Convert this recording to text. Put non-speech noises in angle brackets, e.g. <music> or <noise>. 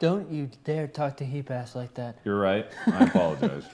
Don't you dare talk to Heap Ass like that. You're right. I apologize. <laughs>